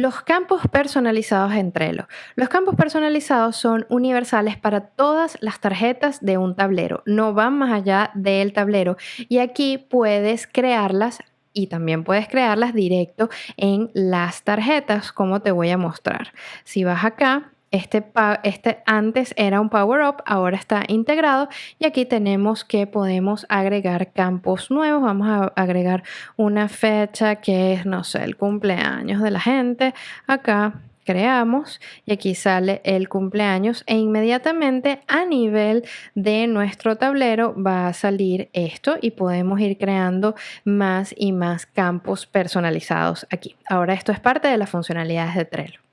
Los campos personalizados en Trello. Los campos personalizados son universales para todas las tarjetas de un tablero, no van más allá del tablero y aquí puedes crearlas y también puedes crearlas directo en las tarjetas como te voy a mostrar. Si vas acá este, este, antes era un power up, ahora está integrado y aquí tenemos que podemos agregar campos nuevos. Vamos a agregar una fecha que es, no sé, el cumpleaños de la gente. Acá creamos y aquí sale el cumpleaños e inmediatamente a nivel de nuestro tablero va a salir esto y podemos ir creando más y más campos personalizados aquí. Ahora esto es parte de las funcionalidades de Trello.